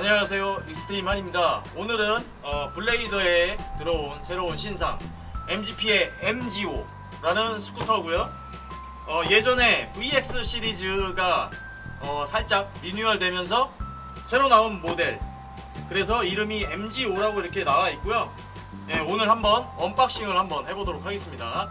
안녕하세요. 익스트림 한입니다. 오늘은 어, 블레이더에 들어온 새로운 신상 MGP의 MGO라는 스쿠터고요. 어, 예전에 VX 시리즈가 어, 살짝 리뉴얼 되면서 새로 나온 모델. 그래서 이름이 MGO라고 이렇게 나와 있고요. 예, 오늘 한번 unboxing을 한번 해보도록 하겠습니다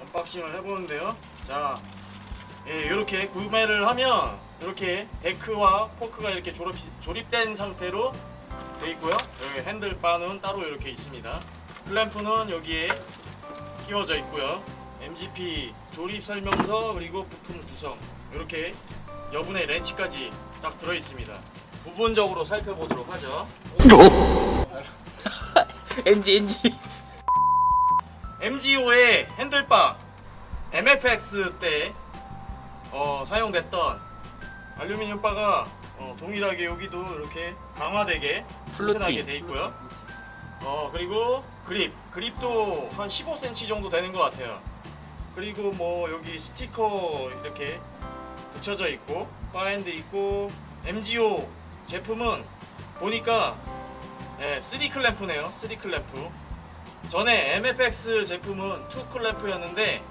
unboxing을 해보는데요. 자, 예, 이렇게 구매를 하면 이렇게 데크와 포크가 이렇게 조립, 조립된 상태로 돼 있고요. 여기 핸들바는 따로 이렇게 있습니다. 클램프는 여기에 끼워져 있고요. MGP 조립 설명서 그리고 부품 구성 이렇게 여분의 렌치까지 딱 들어 있습니다. 부분적으로 살펴보도록 하죠. NG NG MGO의 핸들바 MFX 때 어, 사용됐던 알루미늄 바가 어, 동일하게 여기도 이렇게 강화되게. 튼튼하게 돼 있고요. 어 그리고 그립 그립도 한 15cm 정도 되는 것 같아요. 그리고 뭐 여기 스티커 이렇게 붙여져 있고 바핸드 있고 MGO 제품은 보니까 예, 3 클램프네요. 3 클램프. 전에 MFX 제품은 2 클램프였는데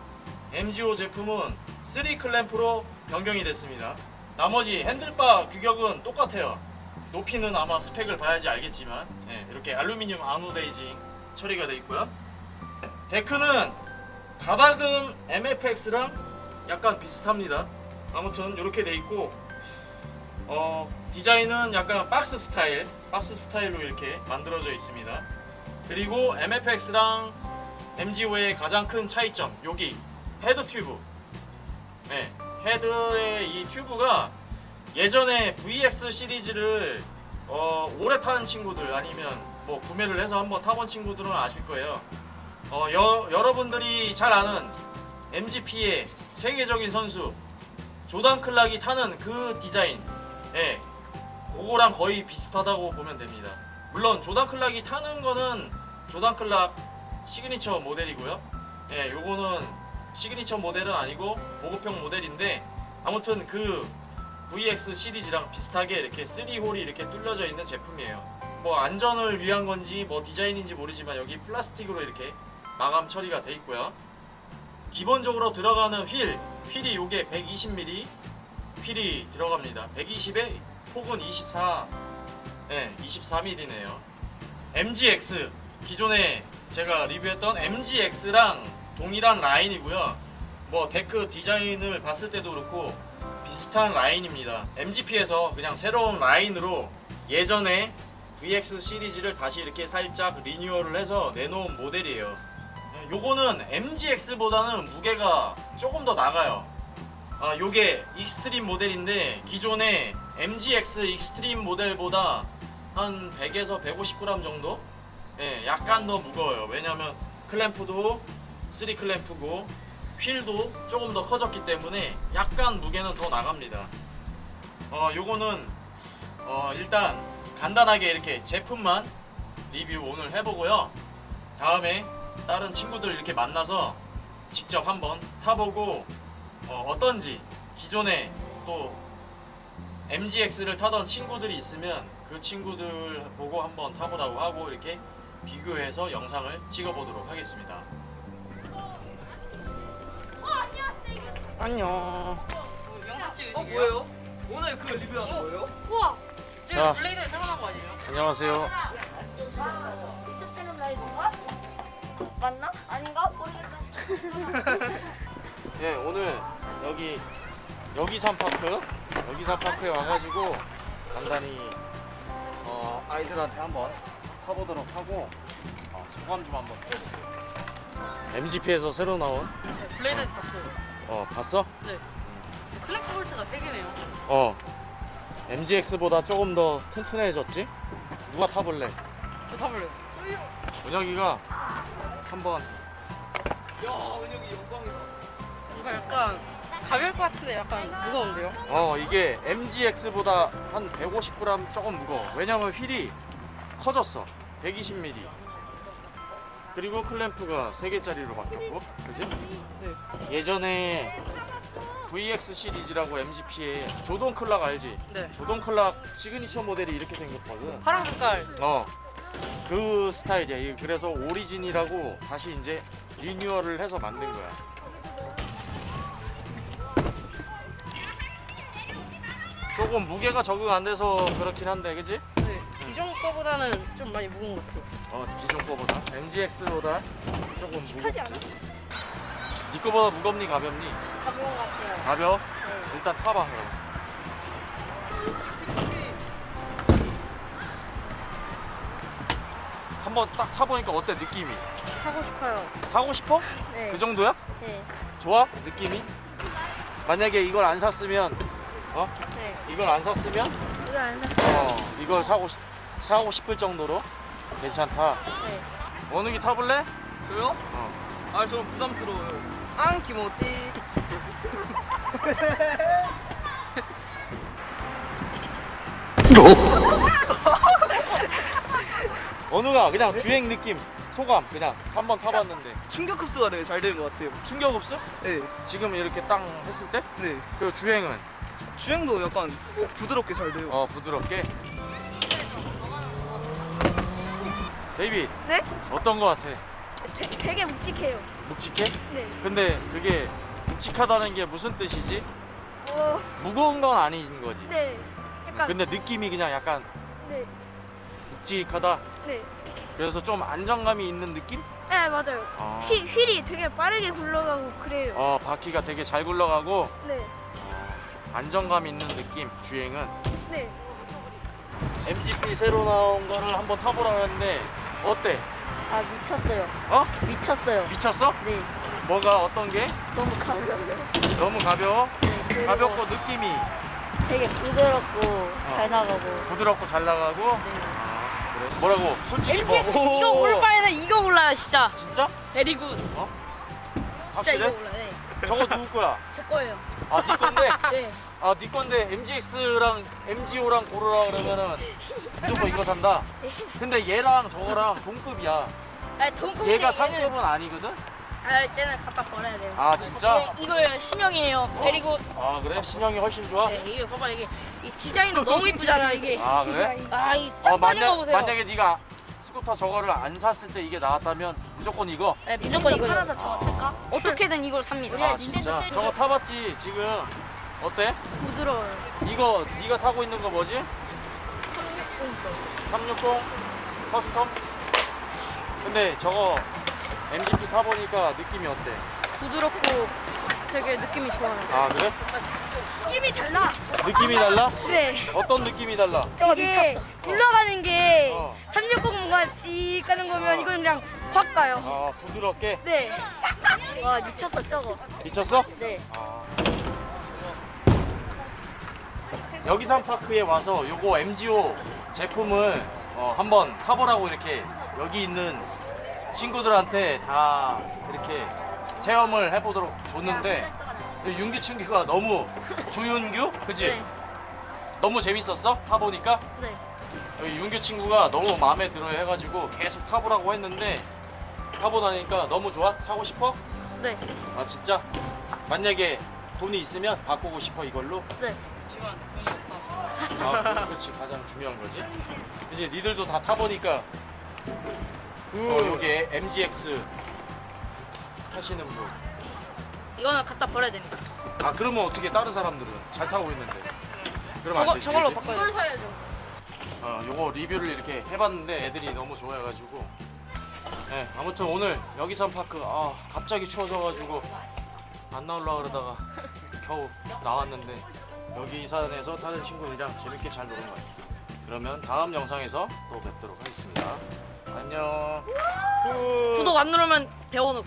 MGO 제품은 3 클램프로 변경이 됐습니다. 나머지 핸들바 규격은 똑같아요. 높이는 아마 스펙을 봐야지 알겠지만 예, 이렇게 알루미늄 아노데이징 처리가 되어 있고요. 데크는 가닥은 MFX랑 약간 비슷합니다. 아무튼 이렇게 돼 있고 어, 디자인은 약간 박스 스타일, 박스 스타일로 이렇게 만들어져 있습니다. 그리고 MGX랑 MGO의 가장 큰 차이점 여기 헤드 튜브 네, 헤드의 이 튜브가 예전에 VX 시리즈를 어, 오래 탄 친구들 아니면 뭐 구매를 해서 한번 타본 친구들은 아실 거예요 어, 여, 여러분들이 잘 아는 MGP의 세계적인 선수 조단 클락이 타는 그 디자인 예, 그거랑 거의 비슷하다고 보면 됩니다 물론 조단 클락이 타는 거는 조단 클락 시그니처 모델이고요. 예, 요거는 시그니처 모델은 아니고 보급형 모델인데 아무튼 그 VX 시리즈랑 비슷하게 이렇게 3홀이 이렇게 뚫려져 있는 제품이에요. 뭐 안전을 위한 건지 뭐 디자인인지 모르지만 여기 플라스틱으로 이렇게 마감 처리가 돼 있고요. 기본적으로 들어가는 휠, 휠이 요게 120mm 휠이 들어갑니다. 120에 폭은 24, 네, 24mm네요. MGX 기존에 제가 리뷰했던 MGX랑 동일한 라인이고요. 뭐 데크 디자인을 봤을 때도 그렇고 비슷한 라인입니다. MGP에서 그냥 새로운 라인으로 예전에 VX 시리즈를 다시 이렇게 살짝 리뉴얼을 해서 내놓은 모델이에요. 요거는 MGX보다는 무게가 조금 더 나가요. 아, 요게 익스트림 모델인데 기존의 MGX 익스트림 모델보다 한 100에서 150g 정도? 예, 약간 더 무거워요. 왜냐면 클램프도 3 클램프고 휠도 조금 더 커졌기 때문에 약간 무게는 더 나갑니다. 어, 요거는 어, 일단 간단하게 이렇게 제품만 리뷰 오늘 해보고요. 다음에 다른 친구들 이렇게 만나서 직접 한번 타보고 어, 떤지 기존에 또 MGX를 타던 친구들이 있으면 그 친구들 보고 한번 타보라고 하고 이렇게 비교해서 영상을 찍어보도록 하겠습니다. 안녕 영상 찍으시게요? 어 뭐예요? 오늘 그 리뷰하는 거예요? 우와! 자. 제가 블레이드에 나온 거 아니에요? 안녕하세요. 맞나? 아닌가? 모르겠다. 네, 오늘 여기 여기산 파크, 여기산 파크에 와가지고 간단히 어, 아이들한테 한번 타보도록 하고 어, 소감 좀 한번. MGP에서 새로 나온 네, 블레이드에서 봤어요. 어 봤어? 네. 클램프 볼트가 3개네요. 어 MGX보다 조금 더 튼튼해졌지? 누가 타볼래? 저 타볼래요. 은혁이가 한번 야 은혁이 영광이다. 뭔가 약간 가벼울 것 같은데 약간 무거운데요? 어 이게 MGX보다 한 150g 조금 무거워 왜냐면 휠이 커졌어 120mm 그리고 클램프가 3개짜리로 바뀌었고 그지? 네. 예전에 VX 시리즈라고 MGP에 조던 클락 알지? 네. 조던 클락 시그니처 모델이 이렇게 생겼거든 파란 색깔. 어. 그 스타일이야. 그래서 오리진이라고 다시 이제 리뉴얼을 해서 만든 거야. 조금 무게가 적응 안 돼서 그렇긴 한데, 그지? 네. 기존 거보다는 좀 많이 무거운 것 같아요. 어, 기존 거보다. MGX보다 조금 무겁지. 않아? 네 거보다 무겁니, 가볍니? 가벼운 것 같아요. 가벼워? 네. 일단 타봐, 그럼. 한번 딱 타보니까 어때, 느낌이? 사고 싶어요. 사고 싶어? 네. 그 정도야? 네. 좋아? 느낌이? 만약에 이걸 안 샀으면 어? 네. 이걸 안 샀으면 이거 안 샀어요. 어 이걸 사고 싶- 사고 싶을 정도로 괜찮다. 네. 원욱이 타볼래? 저요? 어. 아 저는 부담스러워요. 앙 기모띠. 원욱아 그냥 주행 느낌 소감 그냥 한번 타봤는데 충격 흡수가 되게 잘 되는 것 같아요. 충격 없어? 네. 지금 이렇게 땅 했을 때? 네. 그 주행은 주 행도 약간 부드럽게 잘 돼요. 어 부드럽게. 베이비 네? 어떤 거 같아? 되, 되게 묵직해요. 묵직해? 네. 근데 그게 묵직하다는 게 무슨 뜻이지? 어, 무거운 건 아닌 거지. 네. 약간 근데 느낌이 그냥 약간 네. 묵직하다. 네. 그래서 좀 안정감이 있는 느낌? 네, 맞아요. 아. 휠, 휠이 되게 빠르게 굴러가고 그래요. 어, 바퀴가 되게 잘 굴러가고 네. 어, 안정감 있는 느낌. 주행은 네. MGP 새로 나온 거를 한번 타보라는데 어때? 아, 미쳤어요. 어? 미쳤어요. 미쳤어? 네. 뭐가 어떤 게? 너무 가벼워요. 너무 가벼워? 네. 가볍고 느낌이 되게 부드럽고 잘 나가고. 부드럽고 잘 나가고. 네. 아, 그래? 뭐라고? 솔직히 MTX 뭐? 이거 올 바에는 이거 골라요 진짜. 진짜? 베리굿. 진짜 확실해? 이거 골라요. 네. 저거 누구 거야? 제 거예요. 아, 네 건데. 네. 아, 네 건데 MGX랑 MGO랑 고르라 그러면은 무조건 이거 산다. 근데 얘랑 저거랑 동급이야. 아니 동급 얘가 상급은 아니거든. 아 이제는 갖다 버려야 돼요. 아, 진짜? 네, 이거 신형이에요. very good. 아, 그래? 신형이 훨씬 좋아? 네, 이게 봐봐 이게 이 디자인도 너무 이쁘잖아 이게. 아, 그래? 아이 어, 짝 빠진 거 만약, 보세요. 만약에 네가 스쿠터 저거를 안 샀을 때 이게 나왔다면 무조건 이거. 네, 무조건 이거요. 팔아서 저거 살까? 어떻게든 이걸 삽니다. 아, 진짜? 저거 타봤지? 지금 어때? 부드러워요. 이거 네가 타고 있는 거 뭐지? 360 custom? 근데 저거 MGP 타보니까 느낌이 어때? 부드럽고 되게 느낌이 좋아요. 아 그래? 느낌이 달라. 느낌이 달라? 네. 어떤 느낌이 달라? 저거 미쳤어. 굴러가는 게 어. 360과 씩 가는 거면 어. 이건 그냥 확 가요. 아 부드럽게 네. 와 미쳤어 저거. 미쳤어? 네. 아. 여기산 파크에 와서 요거 MGO 제품을 어, 한번 타보라고 이렇게 여기 있는 친구들한테 다 이렇게 체험을 해보도록 줬는데 윤기 충기가 너무 조윤규? 그지? 네. 너무 재밌었어? 타보니까? 네. 여기 윤규 친구가 너무 마음에 들어 해가지고 계속 타보라고 했는데 타보 나니까 너무 좋아? 사고 싶어? 네. 아 진짜? 만약에 돈이 있으면 바꾸고 싶어 이걸로? 네. 지금 돈이 없다. 아 그렇지 가장 중요한 거지 이제 니들도 다 타보니까 어, 여기 MGX 하시는 분 이거는 갖다 버려야 됩니다. 아 그러면 어떻게 다른 사람들은 잘 타고 있는데 그러면 안 저거 되지 저걸로? 바꿔야 돼. 사야죠. 어, 요거 리뷰를 이렇게 해봤는데 애들이 너무 좋아해가지고 네, 아무튼 오늘 여기산 파크 아 갑자기 추워져가지고 안 나올라 그러다가 겨우 나왔는데 여기 이 산에서 다른 친구들이랑 재밌게 잘 노는 것 같아요 그러면 다음 영상에서 또 뵙도록 하겠습니다 안녕 구독 안 누르면 배워놓.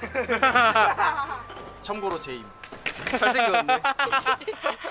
참고로 제임 잘생겼는데.